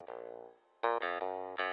Thank you.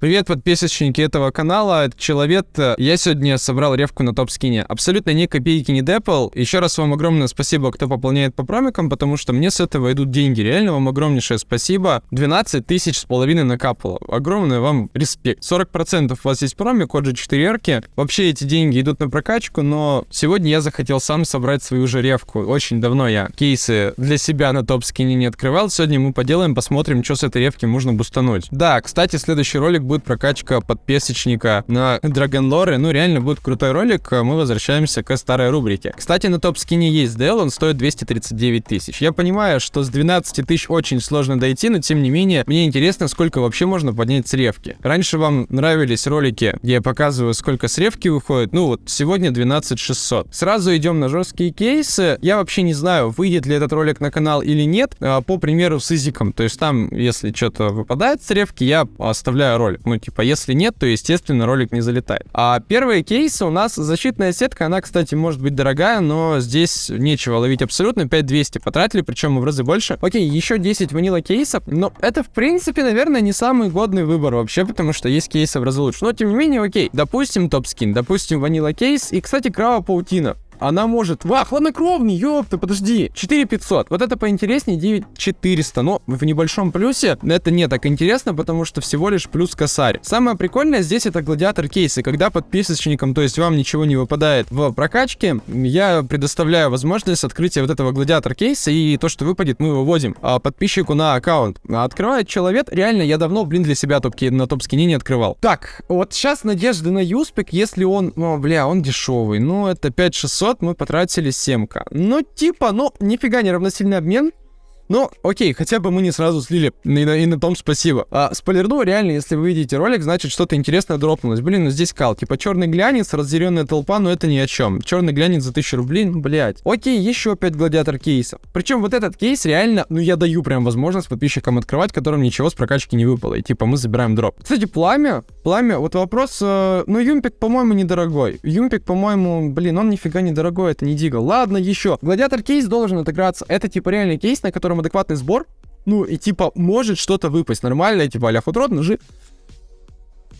Привет, подписчики этого канала, это Человек. Я сегодня собрал ревку на топ-скине. Абсолютно ни копейки не депал. Еще раз вам огромное спасибо, кто пополняет по промикам, потому что мне с этого идут деньги. Реально вам огромнейшее спасибо. 12 тысяч с половиной накапало. Огромный вам респект. 40% у вас есть промик, код же 4 эрки. Вообще эти деньги идут на прокачку, но сегодня я захотел сам собрать свою же ревку. Очень давно я кейсы для себя на топ-скине не открывал. Сегодня мы поделаем, посмотрим, что с этой ревки можно бустануть. Да, кстати, следующий ролик будет прокачка подписочника на Драгонлоре. Ну, реально будет крутой ролик. Мы возвращаемся к старой рубрике. Кстати, на топ-скине есть DL, он стоит 239 тысяч. Я понимаю, что с 12 тысяч очень сложно дойти, но тем не менее, мне интересно, сколько вообще можно поднять с ревки. Раньше вам нравились ролики, где я показываю, сколько с ревки выходит. Ну вот, сегодня 12 600. Сразу идем на жесткие кейсы. Я вообще не знаю, выйдет ли этот ролик на канал или нет. А, по примеру с Изиком. То есть там, если что-то выпадает с ревки, я оставляю ролик. Ну, типа, если нет, то, естественно, ролик не залетает. А первые кейсы у нас защитная сетка, она, кстати, может быть дорогая, но здесь нечего ловить абсолютно. 5200 потратили, причем в разы больше. Окей, еще 10 ванила кейсов, но это, в принципе, наверное, не самый годный выбор вообще, потому что есть кейсы в разы лучше. Но, тем не менее, окей, допустим, топ-скин, допустим, ванила кейс, и, кстати, крава паутина она может... Ва, хладнокровный, ёпта, подожди. 4500. Вот это поинтереснее 9400. Но в небольшом плюсе это не так интересно, потому что всего лишь плюс косарь. Самое прикольное здесь это гладиатор кейсы. Когда подписочникам, то есть вам ничего не выпадает в прокачке, я предоставляю возможность открытия вот этого гладиатор кейса, и то, что выпадет, мы выводим а, подписчику на аккаунт. Открывает человек, реально, я давно, блин, для себя топки на топ-скине не открывал. Так, вот сейчас надежды на юспик, если он, о, бля, он дешевый, ну, это 5600, 500 мы потратили 7к. Ну, типа, ну, нифига не равносильный обмен. Ну, окей, хотя бы мы не сразу слили, и на, и на том спасибо. А, спойлерну, реально, если вы видите ролик, значит, что-то интересное дропнулось. Блин, ну здесь кал, типа черный глянец, разъяренная толпа, но это ни о чем. Черный глянец за 1000 рублей, ну, блядь. Окей, еще 5 гладиатор кейсов. Причем вот этот кейс реально, ну, я даю прям возможность подписчикам открывать, которым ничего с прокачки не выпало. И типа мы забираем дроп. Кстати, пламя, пламя, вот вопрос, э, ну, юмпик, по-моему, недорогой. Юмпик, по-моему, блин, он нифига недорогой, это не дига. Ладно, еще. Гладиатор кейс должен отыграться. Это типа реальный кейс, на котором адекватный сбор, ну, и типа, может что-то выпасть нормально, типа, а-ля худрот, ножи,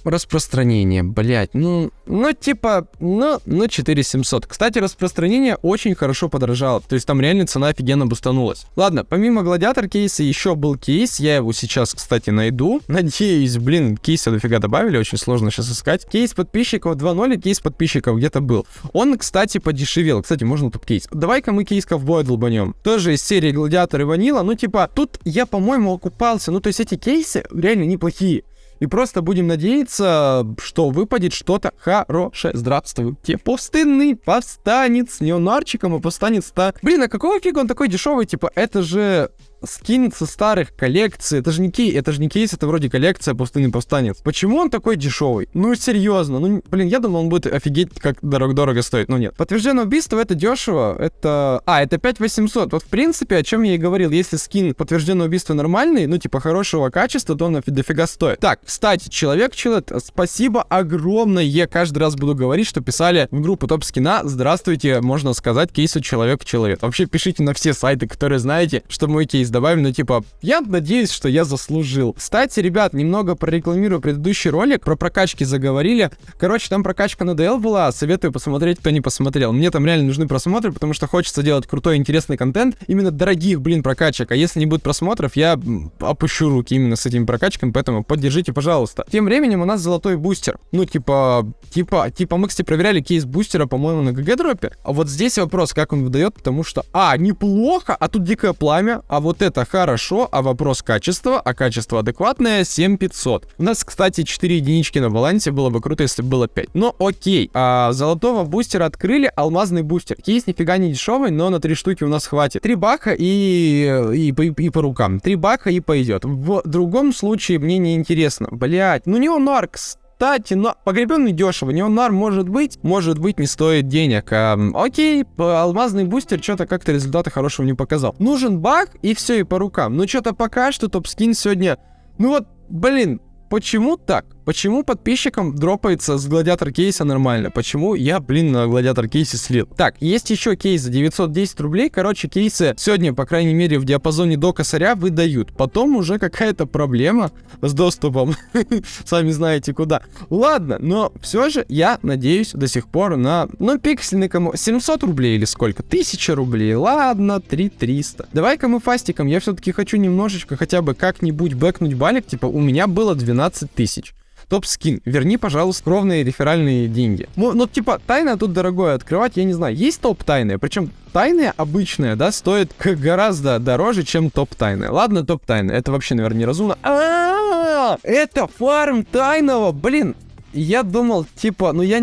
распространение, блять, ну, ну, типа, ну, ну, 4700. Кстати, распространение очень хорошо подорожало, то есть там реально цена офигенно бустанулась. Ладно, помимо гладиатор кейса еще был кейс, я его сейчас, кстати, найду. Надеюсь, блин, кейса дофига добавили, очень сложно сейчас искать. Кейс подписчиков 2.0 и кейс подписчиков где-то был. Он, кстати, подешевел. Кстати, можно тут кейс. Давай-ка мы кейс ковбоя долбанем. Тоже из серии гладиатор и ванила, ну, типа, тут я, по-моему, окупался, ну, то есть эти кейсы реально неплохие. И просто будем надеяться, что выпадет что-то хорошее. Здравствуйте, пустынный повстанец. Не он арчиком, а повстанец-то. Блин, а какого фига он такой дешевый? Типа, это же скин со старых коллекций. Это же не кейс, это же не кейс, это вроде коллекция пустынный повстанец. Почему он такой дешевый? Ну, серьезно. Ну, блин, я думал, он будет офигеть, как дорого-дорого стоить. Но нет. Подтвержденное убийство это дешево. Это... А, это 5800. Вот, в принципе, о чем я и говорил. Если скин подтвержденное убийство нормальный, ну, типа, хорошего качества, то он дофига стоит. Так, кстати, человек человек, спасибо огромное. Каждый раз буду говорить, что писали в группу топ скина. Здравствуйте, можно сказать, кейсу человек-человек. Вообще, пишите на все сайты, которые знаете, что мой кейс здесь добавим, ну типа, я надеюсь, что я заслужил. Кстати, ребят, немного прорекламирую предыдущий ролик, про прокачки заговорили. Короче, там прокачка на DL была, советую посмотреть, кто не посмотрел. Мне там реально нужны просмотры, потому что хочется делать крутой, интересный контент, именно дорогих, блин, прокачек. А если не будет просмотров, я опущу руки именно с этими прокачками, поэтому поддержите, пожалуйста. Тем временем у нас золотой бустер. Ну, типа, типа, типа, мы, кстати, проверяли кейс бустера, по-моему, на GGDrop-е. А вот здесь вопрос, как он выдает, потому что, а, неплохо, а тут дикое пламя, а вот это хорошо, а вопрос качества, а качество адекватное 7500. У нас, кстати, 4 единички на балансе, было бы круто, если бы было 5. Но окей, а, золотого бустера открыли, алмазный бустер. Кейс нифига не дешевый, но на 3 штуки у нас хватит. 3 баха и, и, и, и по рукам. 3 баха и пойдет. В другом случае мне не интересно. Блять, ну не он Аркс кстати, но погребенный дешево. Неонар может быть, может быть не стоит денег. А, окей, алмазный бустер что-то как-то результата хорошего не показал. Нужен баг и все, и по рукам. Ну что-то пока что топ-скин сегодня... Ну вот, блин, почему так? Почему подписчикам дропается с гладиатор кейса нормально? Почему я, блин, на гладиатор кейсе слил? Так, есть еще кейс за 910 рублей. Короче, кейсы сегодня, по крайней мере, в диапазоне до косаря выдают. Потом уже какая-то проблема с доступом. Сами знаете куда. Ладно, но все же я надеюсь до сих пор на, ну, пиксельный кому... 700 рублей или сколько? 1000 рублей. Ладно, 3300. Давай-ка мы фастиком. Я все-таки хочу немножечко хотя бы как-нибудь бэкнуть балик. Типа, у меня было 12 тысяч топ-скин. Верни, пожалуйста, кровные реферальные деньги. Ну, ну, типа, тайна тут дорогое открывать, я не знаю. Есть топ-тайные, причем тайные обычные, да, стоят гораздо дороже, чем топ-тайные. Ладно, топ-тайны, это вообще, наверное, неразумно. А, -а, -а, это фарм тайного, блин. Я думал, типа, ну я.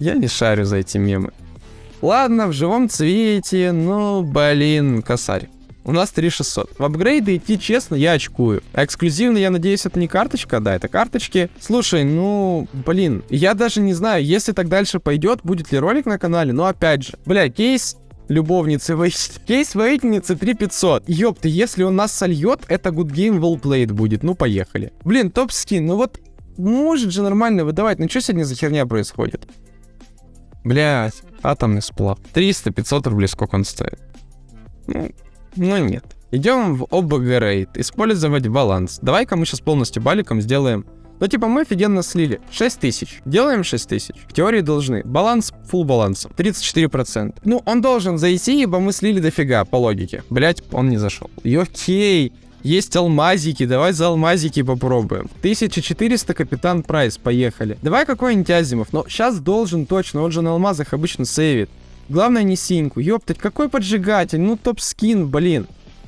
Я не шарю за эти мемы. Ладно, в живом цвете, ну, блин, косарь. У нас 3600. В апгрейды идти, честно, я очкую. А эксклюзивно, я надеюсь, это не карточка? Да, это карточки. Слушай, ну, блин, я даже не знаю, если так дальше пойдет, будет ли ролик на канале, но опять же, бля, кейс любовницы Вейт. Кейс воительницы 3500. Ёпты, если он нас сольет, это good game well played будет. Ну, поехали. Блин, топ скин, ну вот, может же нормально выдавать. Ну, что сегодня за херня происходит? Блять, атомный сплав. 300-500 рублей, сколько он стоит? Ну, ну нет. Идем в OBG Rate. Использовать баланс. Давай-ка мы сейчас полностью баликом сделаем ну, типа, мы офигенно слили. 6 тысяч. Делаем 6 тысяч. В теории должны. Баланс, full балансом. 34%. Ну, он должен зайти, ибо мы слили дофига, по логике. Блять, он не зашел. Окей. Есть алмазики, давай за алмазики попробуем. 1400 капитан прайс, поехали. Давай какой-нибудь Азимов, но сейчас должен точно, он же на алмазах обычно сейвит. Главное не синьку. Ёптать, какой поджигатель? Ну топ-скин, блин.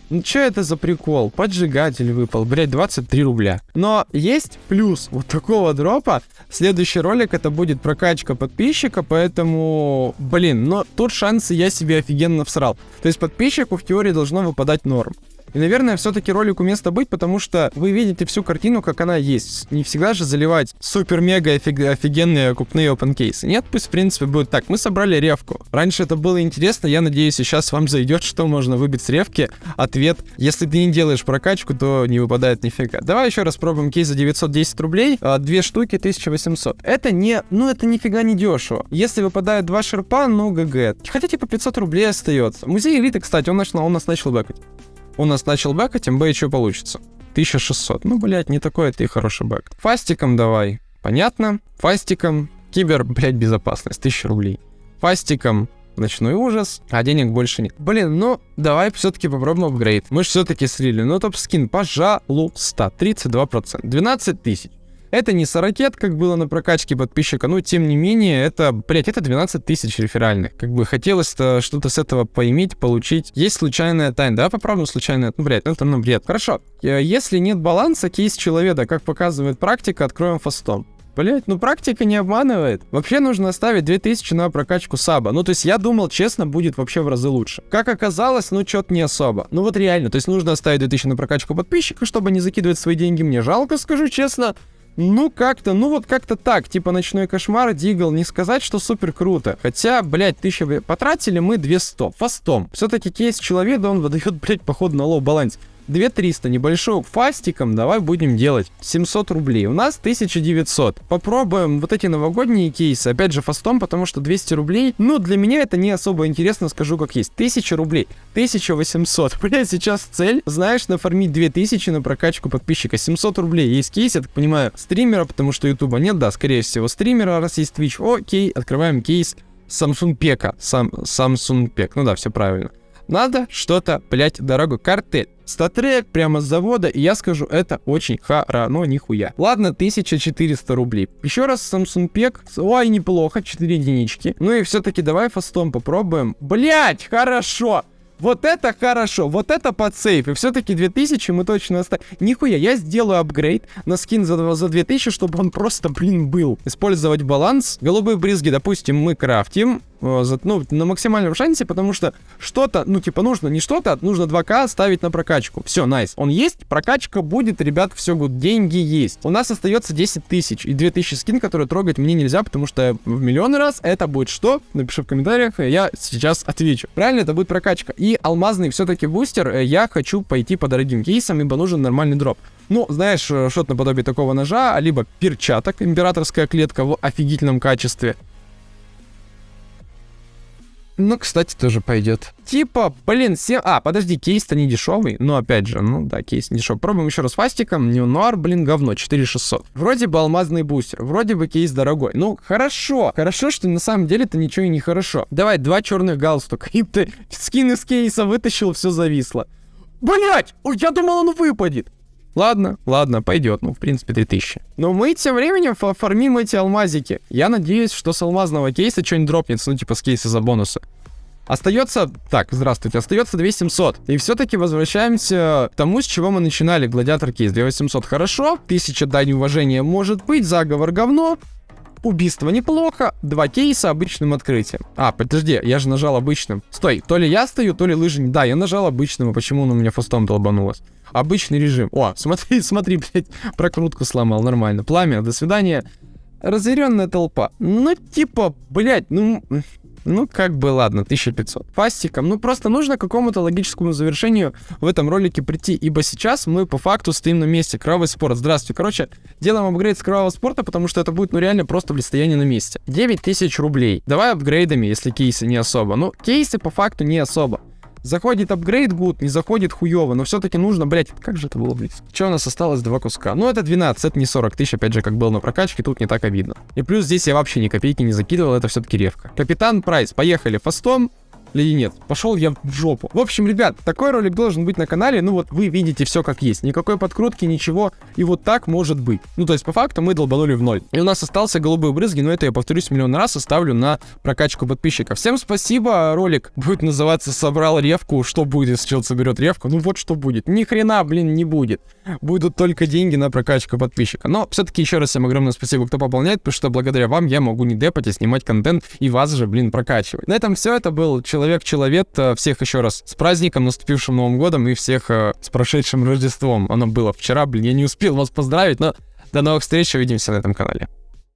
Ну что это за прикол? Поджигатель выпал, блять, 23 рубля. Но есть плюс вот такого дропа. Следующий ролик это будет прокачка подписчика, поэтому, блин, но тут шансы я себе офигенно всрал. То есть подписчику в теории должно выпадать норм. И, наверное, все-таки ролику место быть, потому что вы видите всю картину, как она есть. Не всегда же заливать супер-мега офигенные купные опенкейсы. Нет, пусть, в принципе, будет так. Мы собрали ревку. Раньше это было интересно, я надеюсь, сейчас вам зайдет, что можно выбить с ревки. Ответ, если ты не делаешь прокачку, то не выпадает нифига. Давай еще раз пробуем кейс за 910 рублей, а две штуки 1800. Это не, ну это нифига не дешево. Если выпадает два шерпа, ну ГГ. Хотя типа 500 рублей остается. Музей элиты, кстати, он, начал, он нас начал бэкать у нас начал бэкать, МБ еще получится. 1600. Ну, блядь, не такой и хороший бэк. Фастиком давай. Понятно. Фастиком. Кибер, блядь, безопасность. 1000 рублей. Фастиком ночной ужас, а денег больше нет. Блин, ну, давай все-таки попробуем апгрейд. Мы же все-таки слили. Ну, топ-скин, пожалуйста, 32%. 12 тысяч. Это не 40, как было на прокачке подписчика, но тем не менее, это, блять, это 12 тысяч реферальных. Как бы хотелось-то что-то с этого поиметь, получить. Есть случайная тайна, да, попробуем случайная, ну, блять, это ну бред. Хорошо, э, если нет баланса, кейс человека, как показывает практика, откроем фастом. Блять, ну практика не обманывает. Вообще нужно оставить 2000 на прокачку саба. Ну, то есть я думал, честно, будет вообще в разы лучше. Как оказалось, ну, что-то не особо. Ну, вот реально, то есть нужно оставить 2000 на прокачку подписчика, чтобы не закидывать свои деньги. Мне жалко, скажу честно. Ну, как-то, ну вот как-то так. Типа ночной кошмар, Deagle, не сказать, что супер круто. Хотя, блядь, тысяча потратили мы 200. Фастом. Все-таки кейс человека, он выдает, блядь, походу на low баланс. 2300 небольшой фастиком давай будем делать 700 рублей. У нас 1900. Попробуем вот эти новогодние кейсы. Опять же фастом, потому что 200 рублей. Ну, для меня это не особо интересно, скажу как есть. 1000 рублей. 1800. Блять, сейчас цель, знаешь, нафармить 2000 на прокачку подписчика. 700 рублей. Есть кейс, я так понимаю, стримера, потому что ютуба нет. Да, скорее всего, стримера, раз есть Twitch. Окей, открываем кейс Samsung Пека. Сам, Samsung Пек. Ну да, все правильно. Надо что-то, блять, дорого. Картель. Статрек прямо с завода, и я скажу, это очень но нихуя. Ладно, 1400 рублей. Еще раз Samsung Пек. Ой, неплохо, 4 единички. Ну и все-таки давай фастом попробуем. Блять, хорошо. Вот это хорошо, вот это под сейф. И все-таки 2000 мы точно оставим. Нихуя, я сделаю апгрейд на скин за, за 2000, чтобы он просто, блин, был. Использовать баланс. Голубые брызги, допустим, мы крафтим. Э, ну, на максимальном шансе, потому что что-то, ну, типа, нужно не что-то, нужно 2К ставить на прокачку. Все, nice. Он есть, прокачка будет, ребят, все good, деньги есть. У нас остается 10 тысяч и 2000 скин, которые трогать мне нельзя, потому что в миллионный раз это будет что? Напиши в комментариях, я сейчас отвечу. Правильно, это будет прокачка. И алмазный все-таки бустер, э, я хочу пойти по дорогим кейсам, ибо нужен нормальный дроп. Ну, знаешь, э, что-то наподобие такого ножа, а либо перчаток, императорская клетка в офигительном качестве. Ну, кстати, тоже пойдет. Типа, блин, 7... А, подожди, кейс-то не дешевый. Ну, опять же, ну да, кейс не дешевый. Пробуем еще раз фастиком. Нуар, блин, говно, 4600. Вроде бы алмазный бустер, вроде бы кейс дорогой. Ну, хорошо. Хорошо, что на самом деле это ничего и не хорошо. Давай, два черных галстука. И ты скин из кейса вытащил, все зависло. Блять! Я думал, он выпадет. Ладно, ладно, пойдет. Ну, в принципе, 3000. Но мы тем временем фа- фармим эти алмазики. Я надеюсь, что с алмазного кейса что-нибудь дропнется, ну, типа с кейса за бонусы. Остается... Так, здравствуйте. Остается 2700. И все-таки возвращаемся к тому, с чего мы начинали. Гладиатор кейс 2800 хорошо. 1000 дань уважения может быть. Заговор говно. Убийство неплохо. Два кейса обычным открытием. А, подожди, я же нажал обычным. Стой, то ли я стою, то ли лыжи... Да, я нажал обычным, а почему он у меня фастом долбанулось? Обычный режим. О, смотри, смотри, блядь, прокрутку сломал, нормально. Пламя, до свидания. Разъяренная толпа. Ну, типа, блядь, ну... Ну, как бы, ладно, 1500. Фастиком. Ну, просто нужно какому-то логическому завершению в этом ролике прийти, ибо сейчас мы по факту стоим на месте. Кровавый спорт. Здравствуйте. Короче, делаем апгрейд с кровавого спорта, потому что это будет, ну, реально просто блистояние на месте. 9000 рублей. Давай апгрейдами, если кейсы не особо. Ну, кейсы по факту не особо. Заходит апгрейд good, не заходит хуево, но все-таки нужно, блять, как же это было близко. Че у нас осталось? Два куска. Ну, это 12, это не 40 тысяч, опять же, как было на прокачке, тут не так обидно. И плюс здесь я вообще ни копейки не закидывал, это все-таки ревка. Капитан Прайс, поехали фастом. Или нет? Пошел я в жопу. В общем, ребят, такой ролик должен быть на канале. Ну вот вы видите все как есть. Никакой подкрутки, ничего. И вот так может быть. Ну то есть по факту мы долбанули в ноль. И у нас остался голубые брызги, но это я повторюсь миллион раз оставлю на прокачку подписчиков. Всем спасибо. Ролик будет называться «Собрал ревку». Что будет, если человек соберет ревку? Ну вот что будет. Ни хрена, блин, не будет. Будут только деньги на прокачку подписчика. Но все-таки еще раз всем огромное спасибо, кто пополняет, потому что благодаря вам я могу не депать, а снимать контент и вас же, блин, прокачивать. На этом все. Это был Человек-Человек. Э, Всех еще раз с праздником, наступившим Новым годом и всех э, с прошедшим Рождеством. Оно было вчера, блин, я не успел вас поздравить, но до новых встреч, увидимся на этом канале.